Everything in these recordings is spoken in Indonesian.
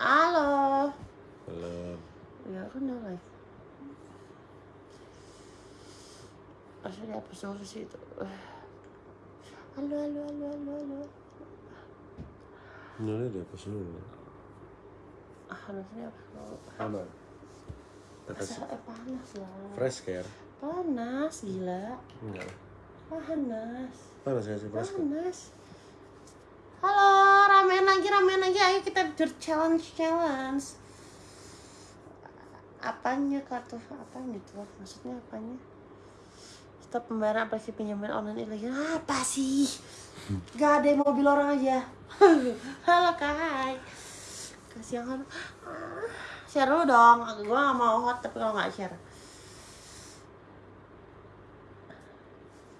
Halo. Ya kan udah live. Asli apa suara sih itu? Halo, halo, halo, halo, halo. Ini dia apa sih? Harusnya apa? Apa? Kata si Asa- eh, panas lah. fresh care. Panas, gila. Enggak. Panas. Panas ya si fresh care. Panas. Halo, ramein lagi, ramein lagi. Ayo kita ber challenge challenge. Apanya kartu? Apanya tuh? Maksudnya apanya? Stop pembayaran aplikasi pinjaman online ilegal. Apa sih? Gak ada yang mobil orang aja. Halo Kai. Kasih yang halo. Ah, Share dulu dong. Gue gak mau hot tapi kalau gak share.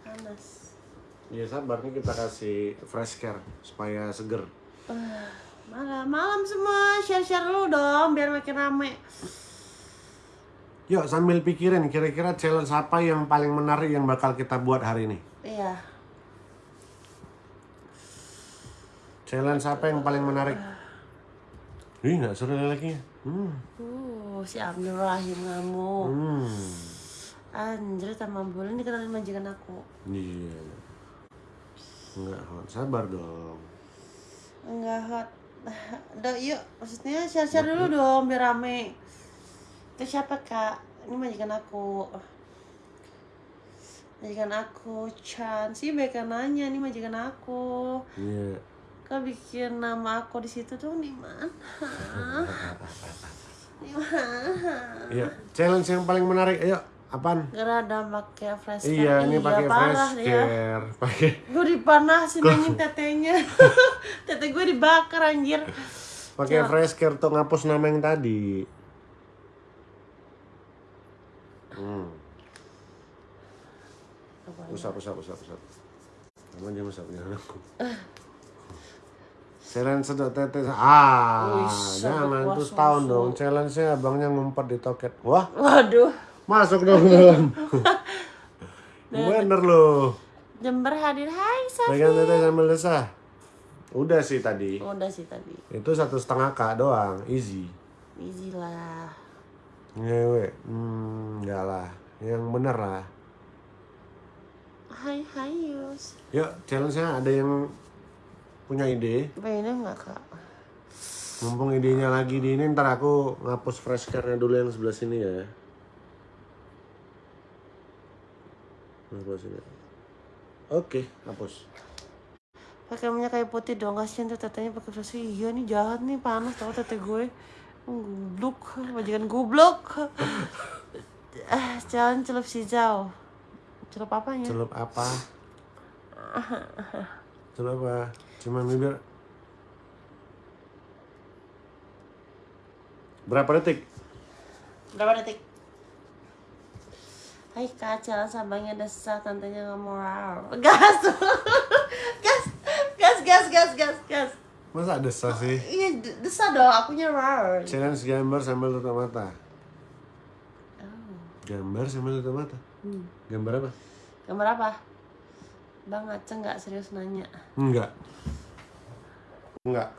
Panas. Iya sabar nih kita kasih fresh care supaya seger. Malam, malam semua, share-share dulu dong biar makin rame. Yuk sambil pikirin kira-kira challenge apa yang paling menarik yang bakal kita buat hari ini. Iya. Challenge apa yang paling menarik? Ih nggak seru lagi. Hmm. Uh, si Abdul Rahim ngamuk. Hmm. Anjir sama bulan dikenalin majikan aku. Iya. Enggak, Hon. sabar dong. Enggak hot. Udah yuk, maksudnya share-share dulu dong biar rame. Itu siapa kak? Ini majikan aku. Majikan aku, Chan. Si Beka nanya, ini majikan aku. Iya. Kau bikin nama aku di situ tuh di mana? Di mana? Iya, challenge yang paling menarik. Ayo, apaan? Gerada pakai flash Iya, ini pakai parah fresh care. Pakai Gue dipanasin anjing tetenya. Tete gue dibakar anjir. pakai fresh care tuh ngapus nama yang tadi. Hmm. Usap, usap, usap, usap. Kamu jangan usap, jangan aku. Challenge sedot tete. Ah, Wih, jangan sedot terus kuah tahun susu. dong. Challenge-nya abangnya ngumpet di toket. Wah, Waduh. Masuk dong ke dalam. Bener loh. Jember hadir. Hai Sofi. Pegang tete sambil desah. Udah sih tadi. Udah sih tadi. Itu satu setengah k doang, easy. Easy lah. Ngewe, hmm, enggak lah. Yang bener lah. Hai hai Yus. Yuk, challenge-nya ada yang punya ide. Pengennya nggak kak? Mumpung idenya lagi di ini, ntar aku ngapus fresh care-nya dulu yang sebelah sini ya. Ngapus ini. Oke, hapus. Pakai minyak kayu putih dong. Kasian tuh tetenya pakai flash. Iya nih jahat nih panas tau tete gue. Gublok, majikan gublok. Eh, jangan celup hijau. Celup apanya? Celup apa? Celup apa? Cuman bibir. Berapa detik? Berapa detik? Hai kak, jalan sabangnya desah, tantenya nggak mau. Gas, gas, gas, gas, gas, gas, gas. Masa desah sih? Iya, d- desah dong, akunya rar. Challenge gambar sambil tutup mata. Oh. Gambar sambil tutup mata. Hmm. Gambar apa? Gambar apa? Bang Aceh nggak serius nanya. Enggak. Enggak.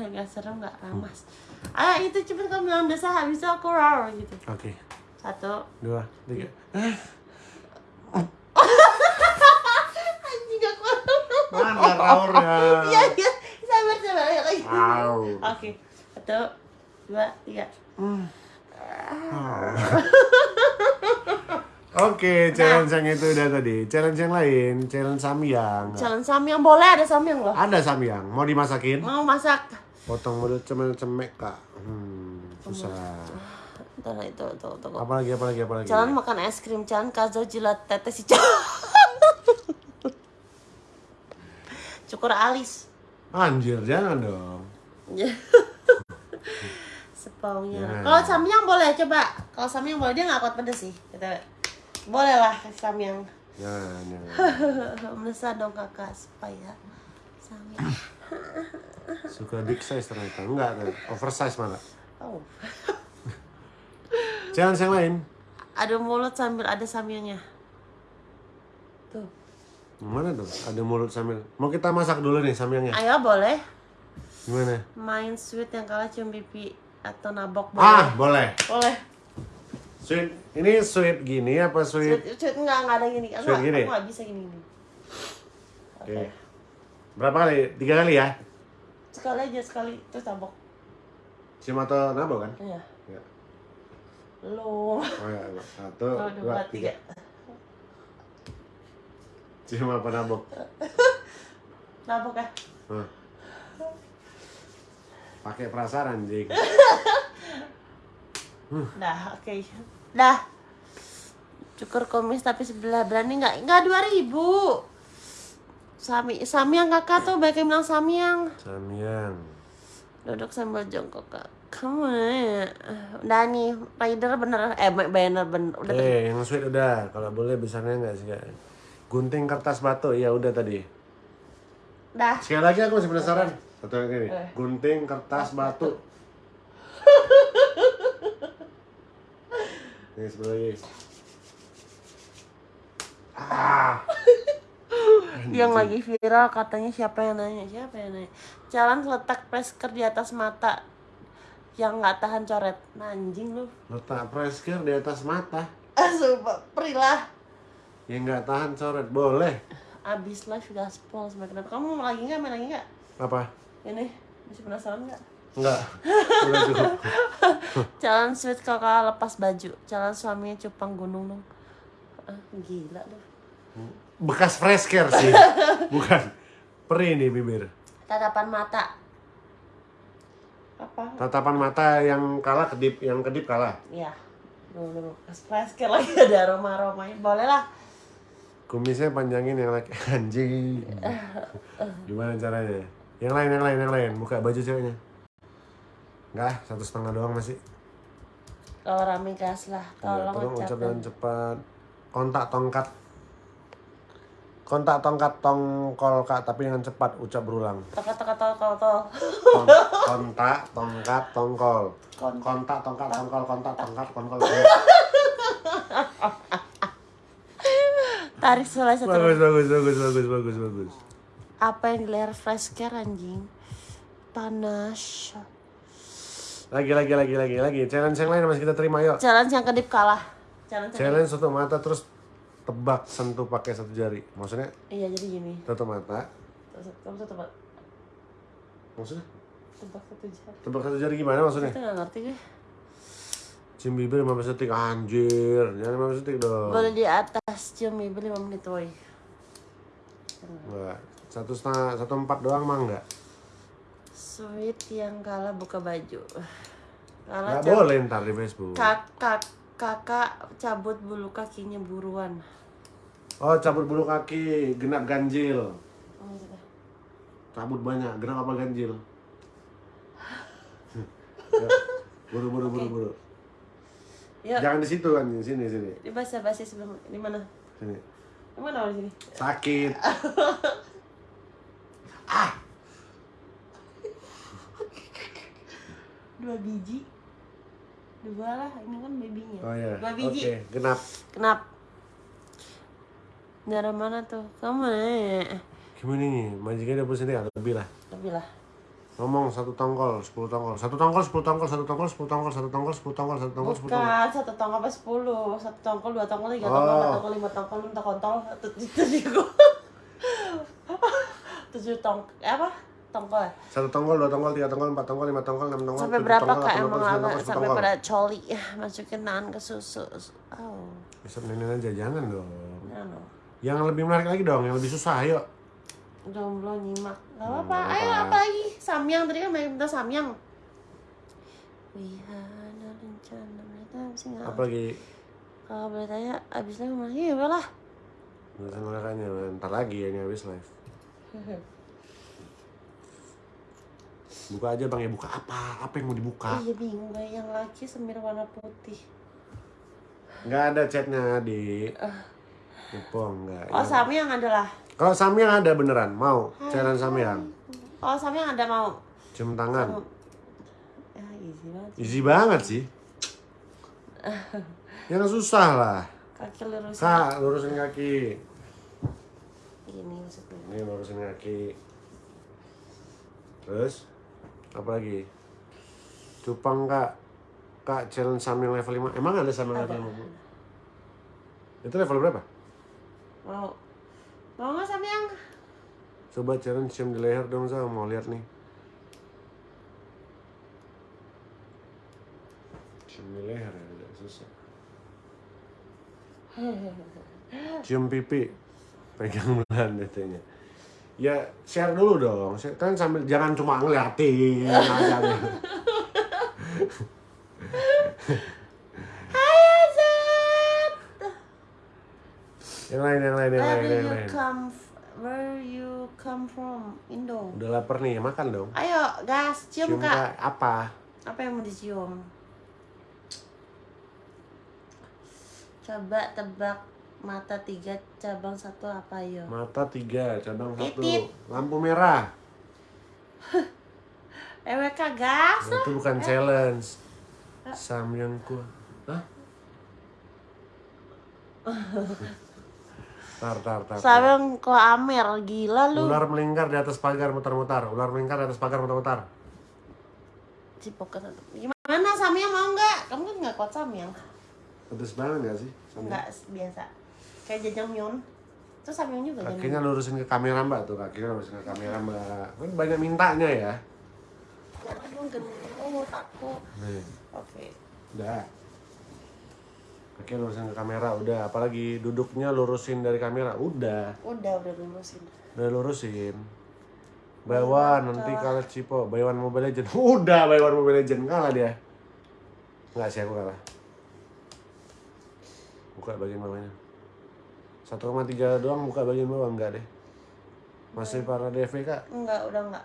Nggak seru nggak ramas. Ah itu cepet kamu bilang desah, habis itu aku rar gitu. Oke. Satu. Dua, tiga. Anjing gak kuat. Mana raurnya? Iya, iya. Sabar, sabar. Lagi. Au. Oke. Satu, dua, tiga. Oke, challenge yang itu udah tadi. Challenge yang lain, challenge samyang. Jalan samyang boleh ada samyang loh. Ada samyang, mau dimasakin? Mau masak. Potong mulut cemek cemek kak. Hmm, susah. Ntar itu, tuh, tuh. Apa lagi, apa lagi, apa lagi? Jangan makan es krim, jangan kazo jilat tete si jangan. Cukur alis. Anjir, jangan dong. Sepaunya. Ya. Kalau samyang boleh coba. Kalau samyang boleh dia nggak kuat pedes sih. Kita boleh lah samyang. Jangan, jangan. Melesat dong kakak supaya samyang. Suka big size ternyata. Enggak, oversize malah. Oh. Challenge yang lain. Ada mulut sambil ada samyangnya. Tuh. Mana tuh? Ada mulut sambil. Mau kita masak dulu nih samyangnya. Ayo boleh. Gimana? Main sweet yang kalah cium pipi atau nabok Ah, boleh? boleh. Boleh. Sweet. Ini sweet gini apa sweet? Sweet, sweet enggak, enggak ada gini. Aku, Sweet gini? aku nggak bisa gini gini. Oke. Oke. Berapa kali? Tiga kali ya? Sekali aja sekali terus nabok. Cium atau nabo kan? Iya. Ya. Lu. Oh ya, satu, Satu, dua, dua, tiga. tiga. Cium apa nabok? Nabok ya? Hah. Pakai perasaan anjing. Dah, oke. Dah. Cukur kumis tapi sebelah berani nggak? Nggak dua ribu. Sami, Samyang kakak tuh banyak yang bilang Samyang. Samyang. Duduk sambil jongkok kak. Kamu ya. Udah nih, rider bener, eh banner bener. Udah. Eh, yang sweet udah. Kalau boleh besarnya enggak sih? Kak? Gunting kertas batu, ya udah tadi. Dah. Sekali lagi aku masih penasaran. Satu lagi nih. Eh. Gunting kertas batu. Ini sebelah lagi. Ah, Yang lagi viral katanya siapa yang nanya? Siapa yang nanya? Jalan letak presker di atas mata yang nggak tahan coret. Nah, anjing lu. letak presker di atas mata. Ah, sumpah, perilah. Yang nggak tahan coret, boleh. Abis live gaspol semakin Kamu mau lagi nggak? Main lagi nggak? Apa? Ini masih penasaran nggak? Enggak. Jalan sweet kakak lepas baju. Jalan suaminya cupang gunung dong. Ah, gila lu. Bekas presker sih. Bukan. Perih nih bibir. Tatapan mata. Apa? Tatapan mata yang kalah kedip, yang kedip kalah. Ya. Dulu dulu. Presker lagi ada aroma-aromanya. Boleh lah. Kumisnya panjangin yang laki anjing. Gimana caranya? Yang lain, yang lain, yang lain. Buka baju ceweknya. Enggak, satu setengah doang masih. Kalau rame gas lah. Ya, Tolong ucap ucapkan. cepat. Kontak tongkat. Kontak tongkat tongkol kak, tapi dengan cepat ucap berulang. Tol tol. Kon- kontak tongkat tongkol. Kon- Kontak tongkat tongkol, kontak tongkat tongkol. Tarik sulai satu. bagus, bagus, bagus, bagus, bagus, bagus. Apa yang di layar flashcare anjing? Panas. Lagi, lagi, lagi, lagi, lagi. Challenge yang lain masih kita terima yuk. Challenge yang kedip kalah. Challenge Challenge tutup mata terus tebak sentuh pakai satu jari. Maksudnya Iya jadi gini. tutup mata. Kamu tebak Maksudnya tebak satu jari. tebak satu jari gimana maksudnya? Itu nggak ngerti gue. Cium bibir 15 detik anjir. Jangan 15 detik dong. Boleh di atas cium bibir 5 menit woy. Enggak. Satu setengah, satu empat doang mah enggak. Sweet yang kalah buka baju. Kalah boleh ntar di Facebook. kakak kakak cabut bulu kakinya buruan. Oh cabut bulu kaki, genap ganjil. Oh, maksudnya. Cabut banyak, genap apa ganjil? Ya, buru buru buru buru. Yuk, Jangan di situ kan, di sini sini. di bahasa basi sebelum di mana? Sini. Di mana di sini? Sakit. Dua biji. Dua lah, ini kan babynya. Oh ya. Dua biji. genap. Kenapa? Daerah mana tuh? Kamu nanya. Gimana nih? Majikannya 20 cm atau lebih lah. Lebih lah. Ngomong satu tongkol, 10 tongkol. Satu tongkol, 10 tongkol, satu tongkol, 10 tongkol, satu tongkol, 10 tongkol, satu tongkol, 10 tongkol. Bukan, satu tongkol apa sepuluh? Satu tongkol, dua tongkol, tiga Oh. tongkol, empat tongkol, lima tongkol, enam tongkol, tujuh tujuh tujuh tong apa? Tongkol ya? Satu tongkol, dua tongkol, tiga tongkol, empat tongkol, lima tongkol, enam tongkol, Sampai berapa tongkol, kak emang tongkol, sampai pada coli masukin tangan ke susu. Oh, Bisa nenek aja, jangan dong. no. Yang lebih menarik lagi dong, yang lebih susah, ayo. Jomblo nyimak. Gak apa-apa. Ayo apa lagi? Samyang tadi kan banyak minta samyang. Wihana rencana mereka sih nggak. Apa lagi? Kalau boleh tanya, abisnya ke mana? Iya lah. Urusan olahraga ntar lagi ya ini habis live. Buka aja bang ya, buka apa? Apa yang mau dibuka? Iya bingung gue yang laki semir warna putih. Nggak ada chatnya, di Ipo enggak. Oh samyang adalah. Kalau Samyang ada beneran, mau challenge Samyang. Oh samyang ada mau. Cium tangan. Ya easy banget. Easy banget sih. Yang susah lah. Kaki lurus. Kak, lurusin kaki. Gini maksudnya. Ini lurusin kaki. Terus Apalagi? Cupang kak. Kak challenge samyang level 5. Emang ada Ada. level 5? Itu level berapa? Mau. Mau nggak Samyang? Coba challenge cium di leher dong, Zal. Mau lihat nih. Cium di leher ya, agak susah. Cium pipi. Pegang belan detenya. Ya, share dulu dong. Kan sambil jangan cuma ngeliatin aja. Yang lain, yang lain, yang Where lain, yang you lain. come? Where you come from? Indo. Udah lapar nih, makan dong. Ayo, gas, cium, kak. Kak, apa? Apa yang mau dicium? Coba tebak mata tiga cabang satu apa yo? Mata tiga, cabang satu. Titit. Lampu merah. EWK gas. Nah, itu bukan challenge. Samyangku. Hah? Tar, tar, tar. Samyang ke Amer, gila lu. Ular melingkar di atas pagar mutar-mutar. Ular melingkar di atas pagar mutar-mutar. Cipokan. Gimana Samyang mau nggak? Kamu kan nggak kuat Samyang. Pedes banget gak sih? Samyang? Nggak biasa. Kayak jajangmyeon. Itu Samyang juga? Kakinya lurusin ke kamera mbak tuh, kakinya lurusin ke kamera mbak. Kan banyak mintanya ya. Aduh, gendut aku. Nih, Oke. udah. Kakinya lurusin ke kamera, udah. Apalagi duduknya lurusin dari kamera, udah. Udah, udah lulusin. Udah lurusin. Baywan nanti kalah Cipo, Baywan Mobile Legend. Udah Baywan Mobile Legend kalah dia. Enggak sih aku kalah. Buka bagian bawahnya. 1,3 doang buka bagian bawah enggak deh. Masih para DV kak. Enggak, udah enggak.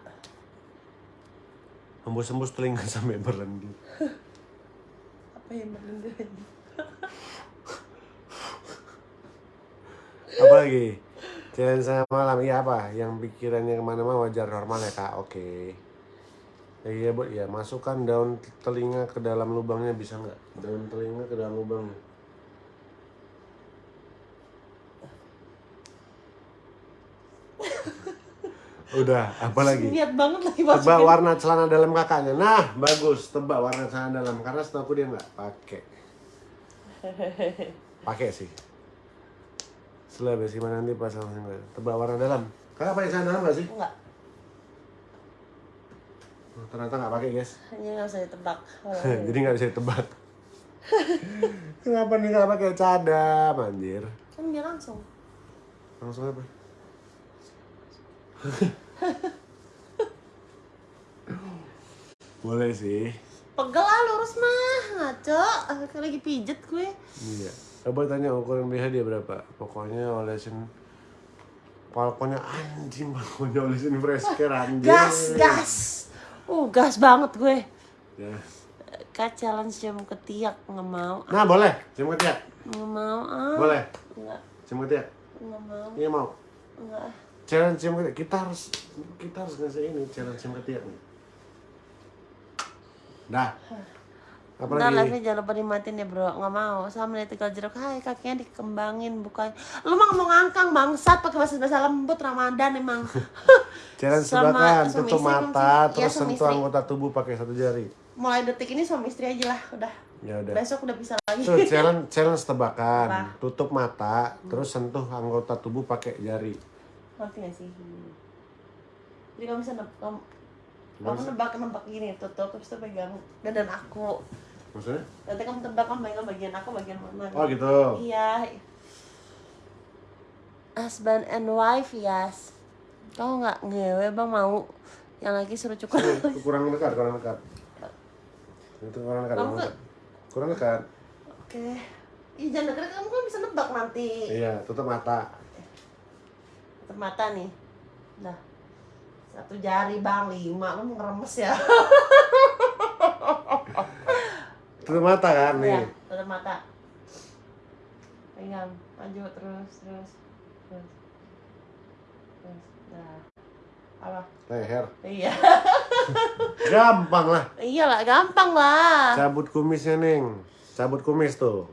Hembus-hembus telinga sampai berlendir. Apa yang berlendir? Apa lagi? Challenge saya malam, iya apa? Yang pikirannya ke mana-mana wajar normal ya kak, oke. Ya, iya bu, ya masukkan daun telinga ke dalam lubangnya bisa nggak? Daun telinga ke dalam lubangnya. Udah, apa lagi? Niat banget lagi Tebak masukin. warna celana dalam kakaknya. Nah, bagus. Tebak warna celana dalam. Karena setahu aku dia nggak pakai. Pakai sih. Setelah besi mana nanti pas langsung tebak warna dalam. Kakak pakai celana dalam nggak sih? Enggak, Oh, ternyata nggak pakai guys. hanya nggak usah ditebak. Jadi nggak bisa ditebak. Kenapa nih nggak pakai cadam, anjir? kan dia langsung. Langsung apa? Boleh sih. Pegel ah lurus mah, ngaco. Lagi pijet gue. Iya. Coba tanya ukuran BH dia berapa? Pokoknya olesin Pokoknya anjing, pokoknya olesin fresh care anjing. Gas, gas. Uh, gas banget gue. Ya. Kak challenge cium ketiak nggak mau. Nah, boleh. Cium ketiak. Nggak mau ah. Boleh. Nggak, Cium ketiak. nggak mau. Iya mau. Nggak. Challenge cium ketiak. Kita harus kita harus ngasih ini challenge cium ketiak nih. Dah. Apa Ntar lagi? live jangan lupa dimatiin ya bro Nggak mau Sama lihat tinggal jeruk Hai kakinya dikembangin Bukan Lu mah ngomong angkang bangsat pakai bahasa bahasa lembut Ramadan emang Challenge Sama sebakan, tutup mata? Iya, terus sentuh anggota tubuh pakai satu jari. Mulai detik ini suami istri aja lah Udah Ya udah. Besok udah bisa lagi Tuh, challenge challenge tebakan. Apa? Tutup mata, terus sentuh anggota tubuh pakai jari. Ngerti gak sih? Jadi kamu bisa nebak Kamu, kamu nebak-nebak gini Tutup Terus tuh pegang Dadan aku Maksudnya? Nanti kamu tebak kamu pegang bagian aku bagian mana Oh gitu. Iya. Husband and wife, yes. Kau nggak ngewe bang mau yang lagi suruh cukur. Kurang dekat, kurang dekat. Itu kurang dekat. Kamu kurang dekat. Dekat. Oke. Ih jangan deket kamu kan bisa nebak nanti. Iya, tutup mata. Tutup mata nih. Nah. Satu jari bang, lima. Lu ngeremes ya? Tutup mata kan Iya, nih. tutup mata. Pegang, maju terus, terus, terus. Terus, nah. Apa? Leher. Iya. Gampang lah. Iyalah, gampang lah. Cabut kumisnya, Neng. Cabut kumis tuh.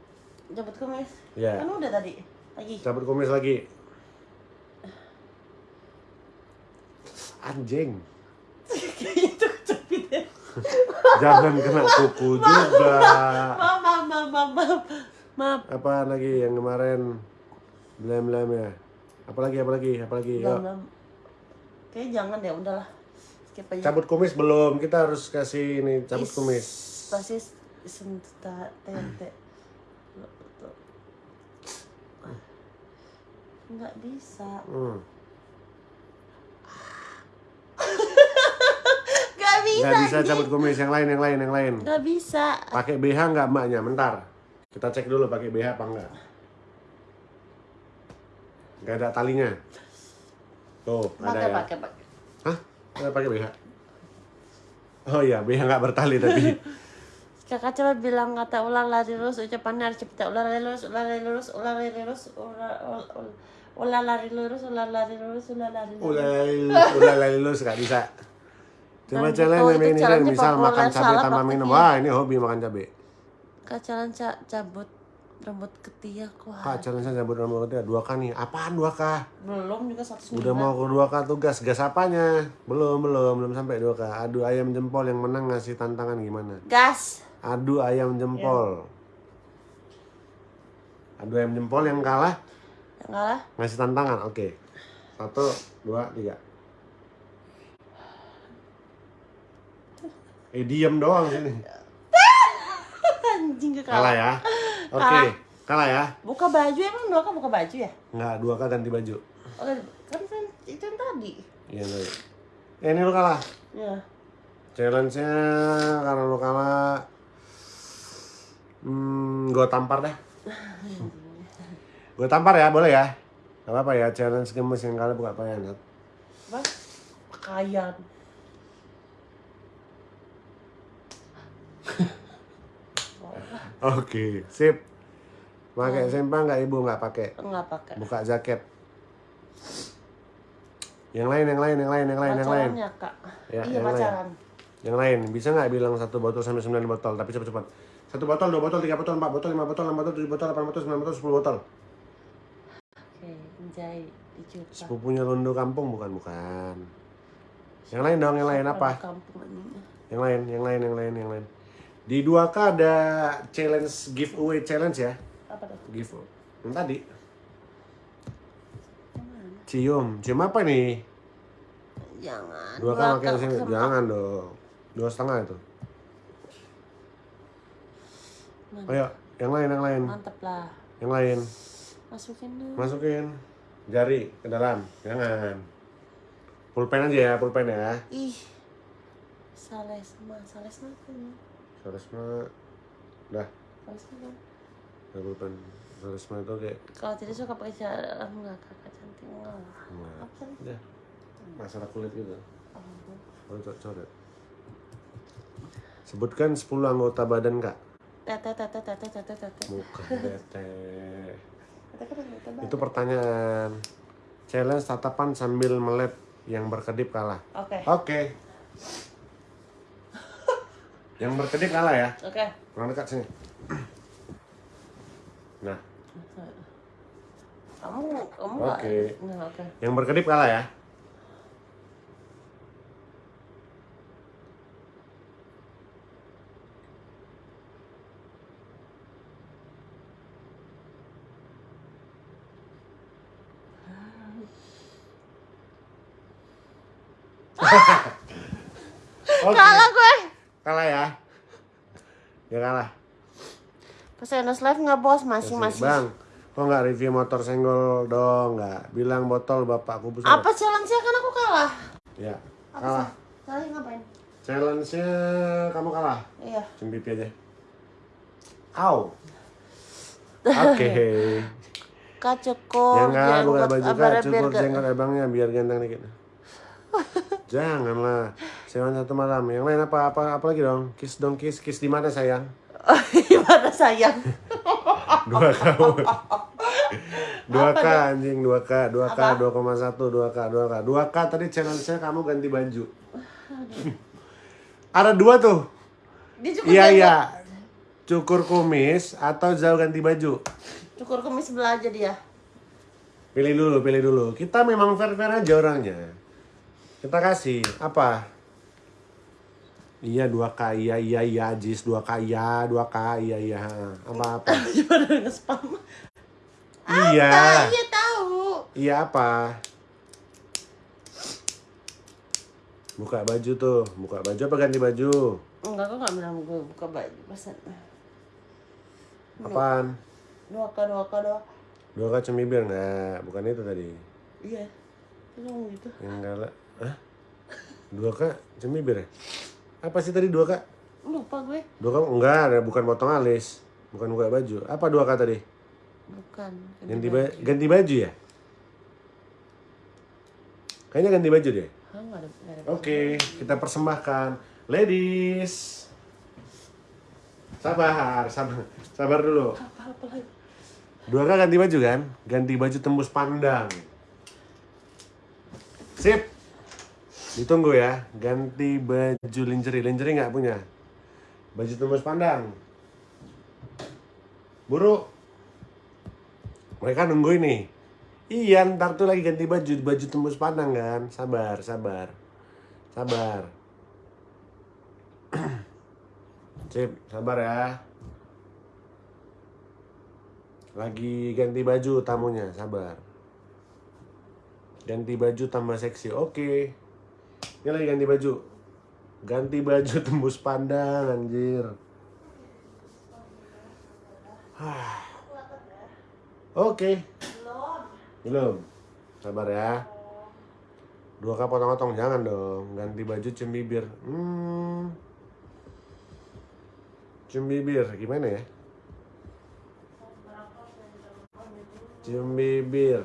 Jemput kumis. Iya. Kan udah tadi. Lagi. Cabut kumis lagi. Anjing. Itu kejepit ya. Jangan kena kuku juga. Maaf, maaf, maaf, maaf, maaf. Maaf. Apa lagi yang kemarin blam-blam ya? Apalagi apalagi apalagi? Belum. Kayaknya jangan deh, udahlah. Skip aja. Cabut kumis belum. Kita harus kasih ini cabut Is- kumis. Pasti sentuh tente. Nggak bisa. Hmm. Bisa. Nggak bisa cabut kumis. Yang lain, yang lain, yang lain. Nggak bisa. Pakai BH nggak mbaknya? Bentar. Kita cek dulu pakai BH apa enggak. Nggak ada talinya. Tuh, ada Pakai, ya. pakai, pakai. Hah? Pakai BH? Oh iya, BH nggak bertali tadi. Kakak coba bilang kata ular lari lurus ucapannya harus cepat ular lari lurus ular lari lurus ular lari lurus ular ul- ul- ular lari lurus ular lari lurus ular lari lurus Udah, udah lulus nggak bisa. Cuma Dan challenge itu- itu ini kan misal makan cabai tanpa minum. prakteknya. Wah, ini hobi makan cabai. Kak jalan ca cabut rambut ketiak wah Kak, challenge cabut rambut ketiak dua k nih. Apaan dua k? belum juga satu Udah mau ke dua k tugas. Gas apanya? Belum, belum, belum sampai dua k. Adu ayam jempol yang menang ngasih tantangan gimana? gas Adu ayam jempol. Adu ayam jempol yang kalah yang kalah ngasih tantangan. Oke. Satu, dua, tiga. Eh diem doang sini. anjing ke Kalah kalah ya. Oke. Kalah ya. buka baju emang dua kan buka baju ya Enggak, dua kali ganti baju. oh, kan kan itu yang tadi Iya, enggak. Eh, ini lu kalah. ya Challenge-nya karena lu kalah Hmm, gue tampar deh. gue tampar ya, boleh ya? Gak apa-apa ya, challenge gemes yang kali buka payah Nat. apa pakaian Oke, sip. Pakai sempang nggak ibu nggak pakai? nggak pakai Buka jaket. Yang lain, yang lain, yang lain, yang lain, yang lain. pacarannya kak Ya, iya yang lain. pacaran Yang lain, bisa nggak bilang satu botol sampai sembilan botol? Tapi cepet-cepet. Satu botol, dua botol, tiga botol, empat botol, lima botol, enam botol, tujuh botol, delapan botol, sembilan botol, sepuluh botol. oke menjahit dijuta Sepupunya Londo Kampung bukan bukan. Yang lain dong, yang lain apa? kampung ini Yang lain, yang lain, yang lain, yang lain. Di 2K ada challenge giveaway challenge ya. apa tuh Give yang tadi. Cium, cium apa nih? jangan Dua kan pakai ke- sini, jangan dong. Dua setengah itu. Mantap. Ayo, yang lain, yang lain, mantep lah yang lain. masukin dulu Masukin jari ke dalam, jangan. Pulpen aja ya, pulpen ya. ih salesma salesma apa ya Saresma, dah, salesma kan dah pulpen. Saresma itu kayak kalau tidak suka pakai cara enggak kakak cantik Enggak. apa ya, masalah kulit gitu. oh. Oh, coret. Sebutkan 10 anggota badan kak. tete tete tete tete tete Bukan tete. kan Itu pertanyaan. Challenge tatapan sambil melek yang berkedip kalah. oke Oke. Yang berkedip kalah ya. oke Kurang dekat sini. Nah, kamu kamu Oke. nggak oke yang berkedip kalah ya. Oke. kalah gue Kalah ya. Ya kalah. Pesenos live nggak bos masing-masing Bang, kok nggak review motor senggol dong? Nggak. Bilang botol bapakku besar. apa challenge-nya kan aku kalah Ya, apa kalah. Salahnya ngapain Challenge-nya kamu kalah. iya Cium pipi aja. Au. Oke. kak cukur Ya enggak, buka jenggot, baju kak, cukur gak- jenggot abangnya biar ganteng dikit. Janganlah. Sewan satu malam. Yang lain apa? Apa apa lagi dong? Kiss dong, kiss. Kiss di mana sayang? gimana sayang Dua K. Dua K anjing, dua K, dua K, dua koma satu, dua K, dua K, dua K tadi challenge-nya kamu ganti baju. Ada dua tuh. Iya iya. Cukur kumis atau jauh ganti baju. cukur kumis sebelah aja dia Pilih dulu, pilih dulu. Kita memang fair-fair aja orangnya. Kita kasih apa? Iya dua k iya iya iya Jis dua k iya dua k iya iya apa apa Gimana nge-spam? iya Ah, iya tahu. iya apa buka baju tuh buka baju apa ganti baju Enggak, kok nggak bilang gue buka baju pesan. apaan Dua k dua k dua. dua k cemibir nggak bukan itu tadi Iya. Itu gitu. yang galak Hah? dua k cemibir ya apa sih tadi dua k Lupa gue. dua k enggak bukan potong alis bukan buka baju apa dua k tadi Bukan. ganti ba- ganti baju ya kayaknya ganti baju deh. Oke, kita persembahkan ladies. Sabar, sabar, sabar dulu. Dua kali ganti baju kan? Ganti baju tembus pandang. Sip. Ditunggu ya. Ganti baju lingerie. Lingerie nggak punya. Baju tembus pandang. Buru. Mereka nunggu ini. Iya, ntar tuh lagi ganti baju. Baju tembus pandang kan? Sabar, sabar. Sabar. Sip, sabar ya. Lagi ganti baju tamunya, sabar. Ganti baju tambah seksi, oke. Ini lagi ganti baju. Ganti baju tembus pandang, anjir. Oke. Belum. Sabar ya. Dua kali potong-potong, jangan dong. Ganti baju cium bibir. Hmm. Cium bibir, gimana ya? Cium bibir.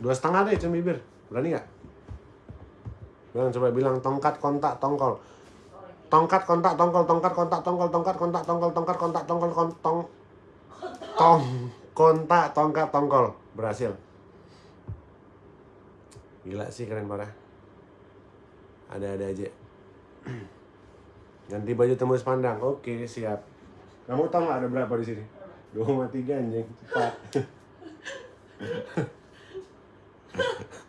Dua setengah deh cium bibir. Berani nggak? Bilang coba bilang tongkat kontak tongkol. Tongkat kontak tongkol, tongkat kontak tongkol, tongkat kontak tongkol, tongkat kontak tongkol, kontong tong kontak tongkat tongkol. Berhasil. Gila sih keren parah. Ada-ada aja. Ganti baju tembus pandang. Oke, siap. Kamu tahu nggak ada berapa di sini? 2,3 anjing. Cepat.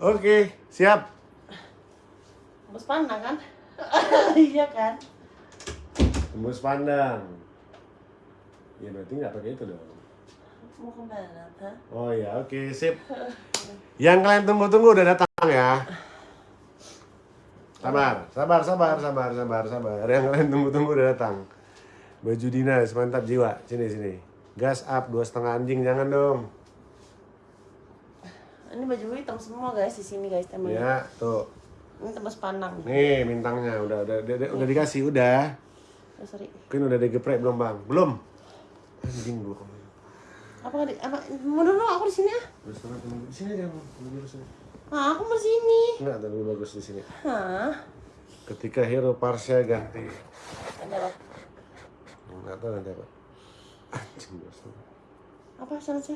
Oke, siap. Bos pandang kan? iya kan? Tembus pandang. Ya berarti nggak pakai itu dong. Mau ke mana? Oh ya, oke, sip. Yang kalian tunggu-tunggu udah datang ya. Sabar, sabar, sabar, sabar, sabar, sabar. Yang kalian tunggu-tunggu udah datang. Baju dinas, mantap jiwa. Sini, sini. Gas up, dua setengah anjing, jangan dong. Ini baju gue hitam semua guys di sini guys temen. Ya, tuh. Ini tembus pandang. Nih bintangnya udah udah udah, udah, dikasih udah. Oh, sorry. Mungkin udah digeprek belum bang? Belum. Anjing gua ke mana? Apa di apa? Mau dulu aku di sini ah. Di sini aja bang. Tunggu di sini. Ah, aku mau di sini. Enggak, tapi bagus di sini. Hah? Ketika hero Parsha ganti. Ada apa? Enggak tahu nanti apa. Anjing. Apa sana aja?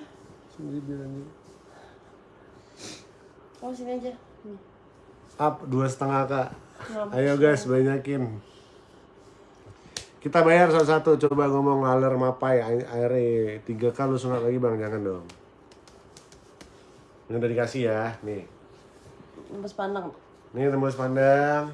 Sendiri biar Kamu sini aja. Nih. Up dua setengah kak. Mampus. Ayo guys banyakin. Kita bayar satu-satu. Coba ngomong ngaler mapai airnya tiga kali lu sunat lagi bang jangan dong. Ini udah dikasih ya nih. Tembus pandang. Ini tembus pandang.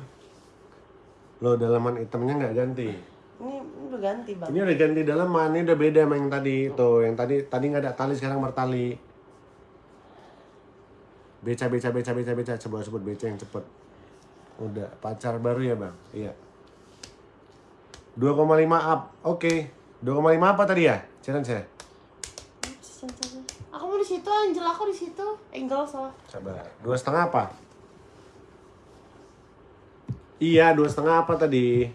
Lo dalaman hitamnya nggak ganti. Ini, ini udah ganti bang. Ini udah ganti dalaman, ini udah beda sama yang tadi. Tuh, yang tadi tadi nggak ada tali sekarang bertali. Beca, beca, beca, beca, beca. Coba sebut beca yang cepet. Udah, pacar baru ya bang? Iya. 2,5 up, oke. 2,5 apa tadi ya? Challenge ya? Aku mau di situ, Angel aku di situ. Angel salah. Sabar. Dua setengah apa? Iya, dua setengah apa tadi?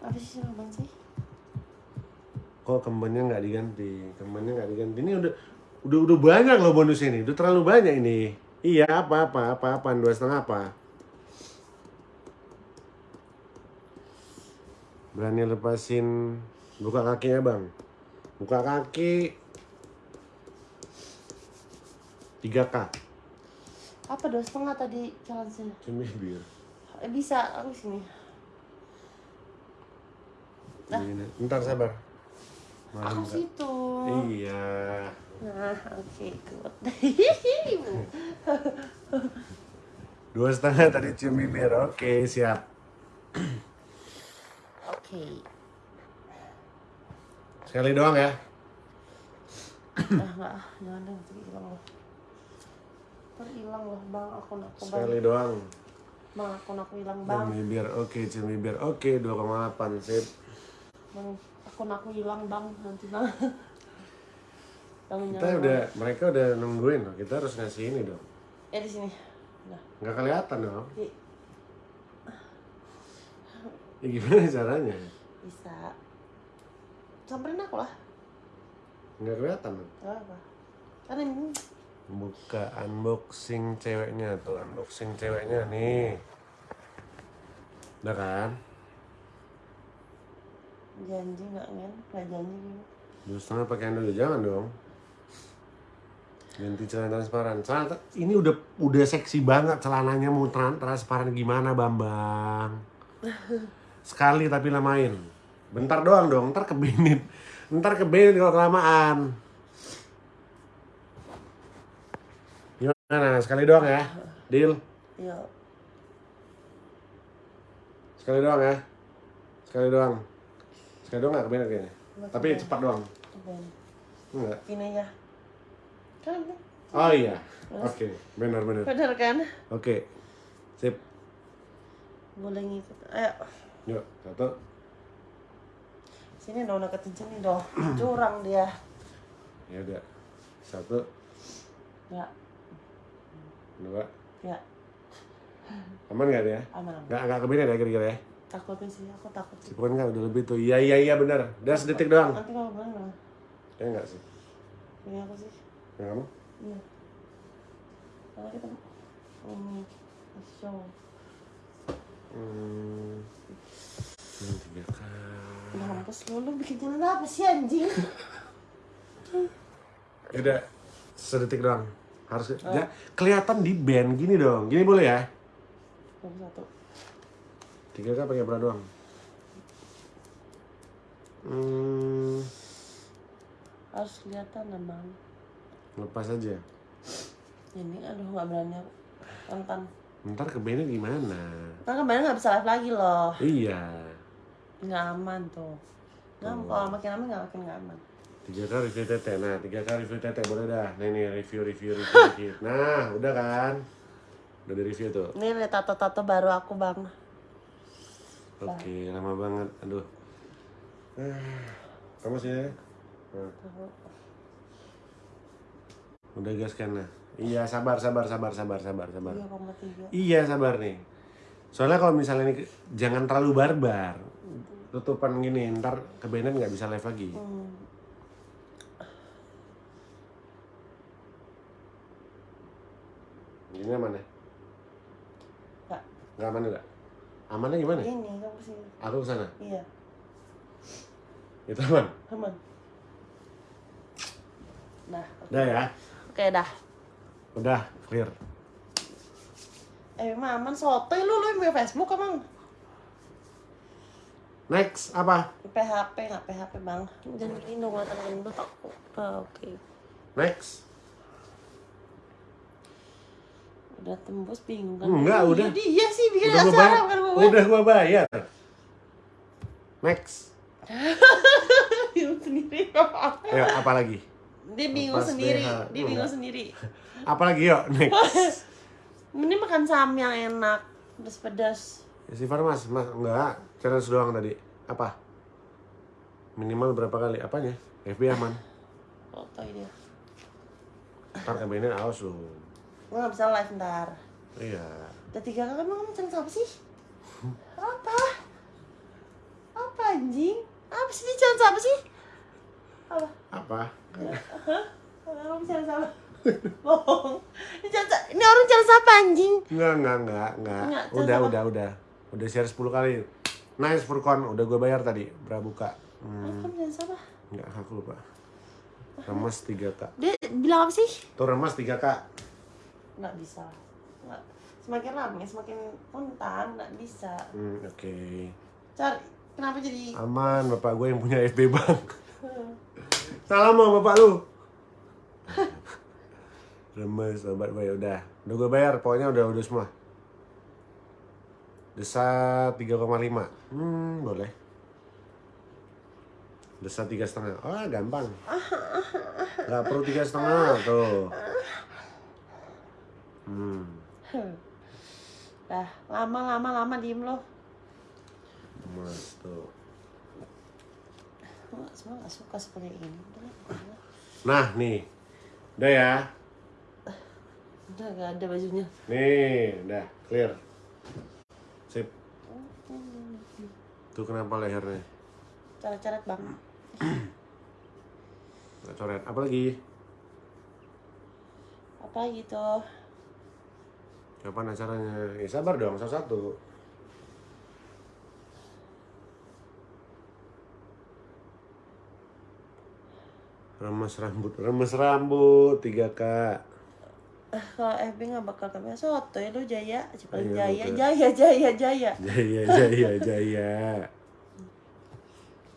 Apa sih sama bang sih? Kok kembannya nggak diganti? Kembannya nggak diganti. Ini udah udah udah banyak loh bonusnya ini. Udah terlalu banyak ini. Iya, apa apa apa apa dua setengah apa? Berani lepasin buka kakinya bang. Buka kaki 3K. Apa dua setengah tadi challenge-nya? Cumi bir. Eh, bisa, aku sini. Nah. Ini, Ntar sabar. Aku Malam nggak? situ. Iya. Nah, oke, good. Dua setengah tadi cium bibir. Oke, siap. Oke. Sekali doang ya. Ah enggak, jangan nanti hilang loh. Ntar hilang loh bang, aku bang. Sekali doang. Bang, aku hilang Cium bang. bibir. Oke, cium bibir. Oke, 2,8 sip. Bang, aku hilang bang, nanti bang. Kita jangan, udah, mereka udah nungguin loh. Kita harus ngasih ini dong. Eh di sini. Nah, Nggak kelihatan dong. di, Ya gimana caranya? bisa. Samperin aku lah. Nggak kelihatan dong. Apa. Kan ini Buka unboxing ceweknya tuh, unboxing ceweknya nih. Udah kan? janji nggak kan? Nggak janji gitu. Dua setengah pakaian dulu, jangan dong. Ganti celana transparan. Celana ini udah udah seksi banget celananya mau tran- transparan gimana Bambang? Sekali tapi lamain. Bentar doang dong, ntar kebenit. Ntar kebenit kalau kelamaan. Gimana? Sekali doang ya? Deal? Iya. Sekali doang ya? Sekali doang. Sekali doang gak kebenit kayaknya? Nggak Tapi cepat doang. Cobain. Enggak. Ini aja. Kan. Oh iya. Oke, benar benar. Bener kan? Oke. Sip. Boleh ngikut. Ayo. Yuk, satu. Sini dong deketin sini dong. Curang dia. Ya udah. Satu, Ya. dua. Ya. Aman gak dia? Aman aman. Gak, gak kebenet ya kira-kira ya? Takutnya sih. Aku takut sih. Cipukan kan udah lebih tuh. Iya, iya, iya benar. Udah sedetik doang. Nanti kalau bener gimana? Ya enggak sih. Ini aku sih. Ya? Iya. Karena kita ini show. Hmm. Tiga kali. Mampus lu, lu bikin jalan apa sih anjing? Ya udah. Sedetik doang. Harus ya, kelihatan di band gini dong. Gini boleh ya? Satu. Tiga kali pakai bra doang. Hmm, Harus kelihatan emang. Lepas aja. Ini aduh nggak berani. Rentan. Ntar kebenit gimana? Kan kemarin nggak bisa live lagi loh. Iya. Nggak aman tuh. Nggak, kalau makin aman nggak makin nggak aman. Tiga kali review tete. Nah, tiga kali review tete boleh dah. Nah, ini review, review, review dikit. Nah, udah kan? Udah di review tuh. Ini ada tato-tato baru aku bang. Oke, lama banget. Aduh. Ah, Kamu sini. Nah, udah gas nah. Iya, sabar, sabar, sabar, sabar, sabar, sabar. Tiga koma tiga. Iya, sabar nih. Soalnya kalau misalnya ini jangan terlalu barbar. Tutupan gini, ntar kebenet nggak bisa live lagi. Hmm. Ini aman ya? Nggak. Nggak aman nggak? Amannya gimana? Ini kamu sini. Aku ke sana. Iya. Itu aman. Aman. Nah, Udah ya. Oke dah. Udah clear. Eh aman sotoy lu lu yang punya Facebook emang. Next apa? PHP nggak PHP bang. Jangan bikin dong mata gendut aku. Ah, Oke. Next. Udah tembus bingung kan? Enggak, Iya, udah. Dia sih bikin Udah gua acara bayar. bukan gue. Udah gua bayar. Next. Sendiri. Ayo apa lagi? Dia bingung Lepas sendiri. BH. Dia bingung Enggak. sendiri. Apa lagi yuk? Next. Ini makan sam yang enak, pedas-pedas. Ya, si Farmas, mas enggak. Challenge doang tadi. Apa? Minimal berapa kali? Apanya? FB aman. Sotoy dia. Ntar kabenet awas lu. Gue nggak bisa live ntar. Iya. Udah tiga kali emang kamu challenge apa sih? Apa? Apa anjing? Apa sih ini challenge apa sih? Apa? Apa? Kamu challenge apa? Bohong. Ini orang challenge apa anjing? Enggak, enggak, enggak, enggak. Enggak, Udah, udah, udah. Udah share 10 kali. Nice Furkon, udah gue bayar tadi. Prabuka. Hmm, Kamu challenge apa? enggak, aku lupa. Remas 3K. Dia bilang apa sih? Tuh remas 3K. Nggak bisa. Nggak. Semakin lama semakin kontan, nggak bisa. Hmm, oke. Cari, kenapa jadi Aman, bapak gue yang punya FB Bank. Salam sama bapak lu. Remes, obat bayar udah. Udah gue bayar, pokoknya udah udah semua. Desa 3,5. Hmm, boleh. Desa tiga setengah. Oh, gampang. Gak perlu tiga setengah tuh. Hmm. Dah, lama lama lama diem lo. Mas tuh. Semua gak suka seperti ini. Udah, udah. Nah, nih. Udah ya. Udah gak ada bajunya. Nih, udah clear. Sip. Tuh kenapa lehernya? Coret-coret bang. Nggak coret. Apa lagi? Apa gitu? Kapan acaranya? Eh, sabar dong, satu-satu. Remes rambut, remes rambut, 3K. Eh, kalau FB gak bakal kami soto ya lu jaya, cepat Iya, jaya, jaya, jaya, jaya. Jaya, jaya, jaya.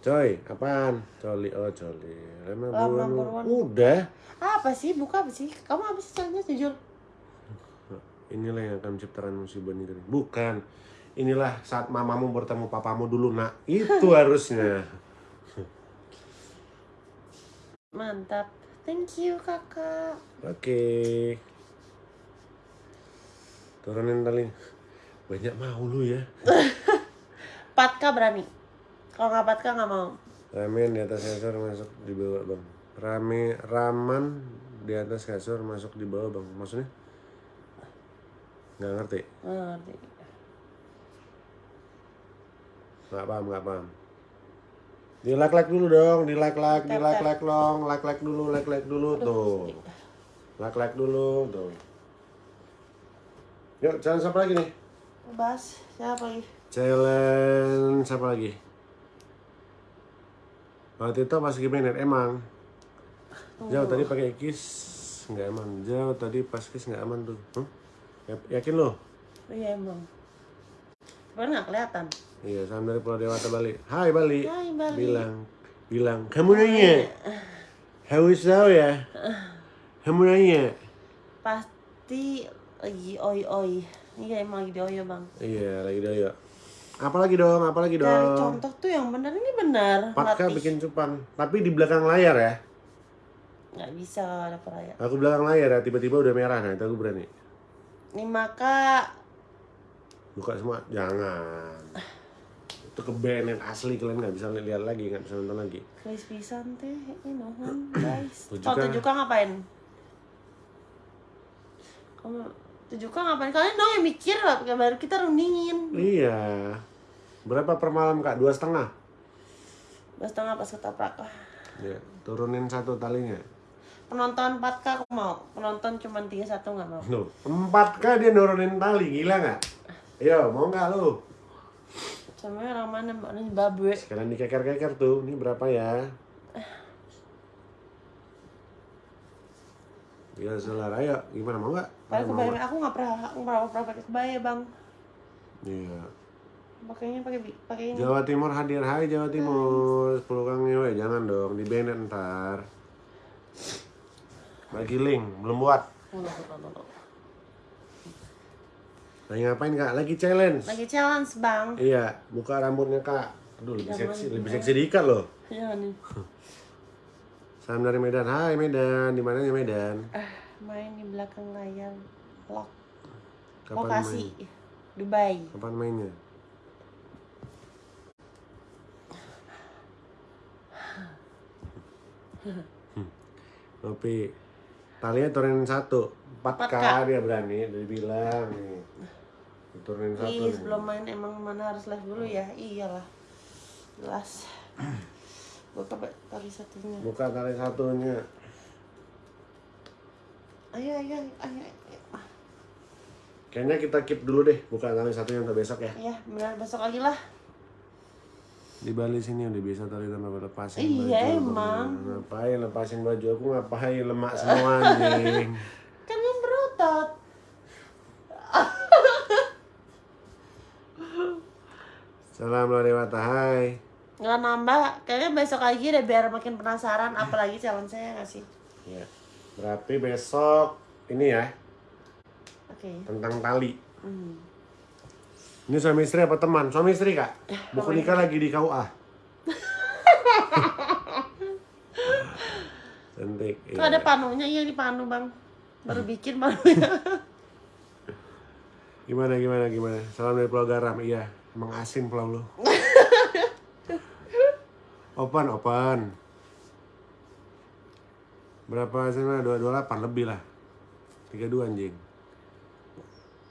Coy, apaan? Coli, oh coli. Lama buruan. buruan. Udah. Apa sih? Buka apa sih? Kamu apa sih caranya jujur? Inilah yang akan menciptakan musibah negeri. Bukan. Inilah saat mamamu bertemu papamu dulu, nak. Itu harusnya. Mantap. Thank you kakak. Oke. Turunin tali. Banyak mau lu ya. Patka berani. Kalau nggak Patka nggak mau. Ramen di atas kasur masuk di bawah bang. Rame raman di atas kasur masuk di bawah bang. Maksudnya? Nggak ngerti. Nggak ngerti. Nggak paham, nggak paham. Di like like dulu dong, di like like, di like like dong, like like dulu, like like dulu tuh. Like like dulu tuh. Yuk, challenge apa lagi nih? Bas, siapa lagi? Challenge apa lagi? Waktu itu pas gimana? Emang. Jauh tadi pakai kiss nggak aman. Jauh tadi pas kiss nggak aman tuh. Hmm? Ya- Yakin lo? Oh iya emang. Cuman nggak kelihatan. Iya, salam dari Pulau Dewata Bali. Hai Bali. Hai, Bali. Bilang, bilang. Kamu nanya? Haus tahu ya? Kamu nanya? Pasti lagi oi oi. Iya emang lagi di oyo bang. Iya, lagi doyo. Apa lagi dong? Apa lagi Cari dong? contoh tuh yang benar ini benar. Patka Latih. bikin cupang, tapi di belakang layar ya. Nggak bisa ada peraya. Aku belakang layar ya, tiba-tiba udah merah. Nah, itu aku berani. Nih maka Buka semua, jangan. Itu ke band yang asli kalian nggak bisa lihat lagi, nggak bisa nonton lagi. Chris pisan teh ini mohon guys. Tujuh Kalau K. tujuh K ngapain? Kamu tujuh K ngapain? Kalian dong yang mikir lah, baru kita rundingin. Iya. Berapa per malam kak? Dua setengah. Dua setengah pas ketoprak. Wah, Ya, turunin satu talinya. Penonton 4K aku mau. Penonton cuma 31 nggak mau. Loh, empat kah dia nurunin tali, gila nggak? Ayo, mau nggak lu? Sama orang mana mbak ini babe. Sekarang dikeker-keker tuh, ini berapa ya? Ya, saudara, ayo, gimana mau? Pakai Ayo, mau kebaya aku nggak pernah aku nggak pernah pakai kebaya bang. Iya. Pakainya pakai pakai ini. Jawa Timur hadir, hai Jawa Timur, 10 kang ngewe, jangan dong, di banned ntar. Bagi link, belum buat. Oh, no, no, no, no. Lagi ngapain kak? Lagi challenge. Lagi challenge bang. Iya, buka rambutnya kak. Aduh, lebih Jangan seksi, lebih seksi diikat loh. Jangan nih. Salam dari Medan. Hai Medan, di mananya Medan? Ah, main di belakang layar. Lock. Kapan Lokasi. main? Dubai. Kapan mainnya? Tapi talinya turunin satu, empat Empat k K. dia berani, dia bilang nih. Turunin satu. Ih, nih. sebelum main emang mana harus live dulu ya? Iyalah. Jelas. Buka tali satunya. Buka tali satunya. Ayo, ayo, ayo. ayo. Kayaknya kita keep dulu deh, buka tali satunya untuk besok ya. Ya, benar besok lagi lah. Di Bali sini udah bisa tali tanpa lepasin Iya, baju. emang. Ngapain lepasin baju aku ngapain lemak semua anjing. Kan yang berotot. Salam lo Dewata, hai. Nggak nambah, kayaknya besok lagi deh biar makin penasaran apalagi challenge saya nggak sih? Ya. Berarti besok ini ya Oke. tentang tali. Hmm. Ini suami istri apa teman? Suami istri kak? Buku nikah lagi di KUA. Cantik. Tuh iya. ada panunya, iya di panu bang. Baru bikin panunya. Gimana gimana gimana? Salam dari Pulau Garam. Iya, emang asin pulau lu. open open. Berapa dua delapan lebih lah. Tiga dua anjing.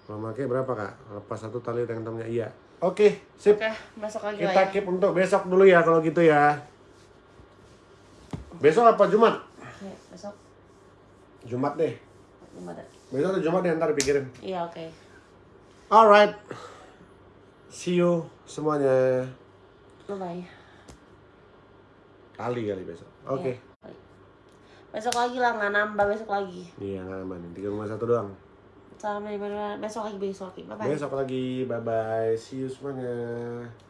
Kalau pakai berapa kak? Lepas satu tali tangan temennya. Iya. Oke, sip. Oke, besok lagi Kita ya. keep untuk besok dulu ya kalau gitu ya. Besok apa Jumat? Oke, besok Jumat deh. gimana? Besok atau Jumat deh ntar pikirin. Iya oke. Alright. See you semuanya. Bye bye. Kali kali besok. Oke. Iya. Besok lagi lah, nggak nambah besok lagi. Iya nggak aman. Tiga rumah satu doang. Sampai besok lagi besok lagi. Bye bye. Besok lagi. Bye bye. See you semuanya.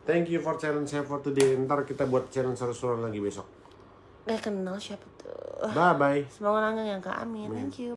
Thank you for challenge saya for today. Ntar kita buat challenge seru-seruan lagi besok. Gak kenal siapa tuh. Bye bye. Semoga nanggung yang ke Amin. Thank you.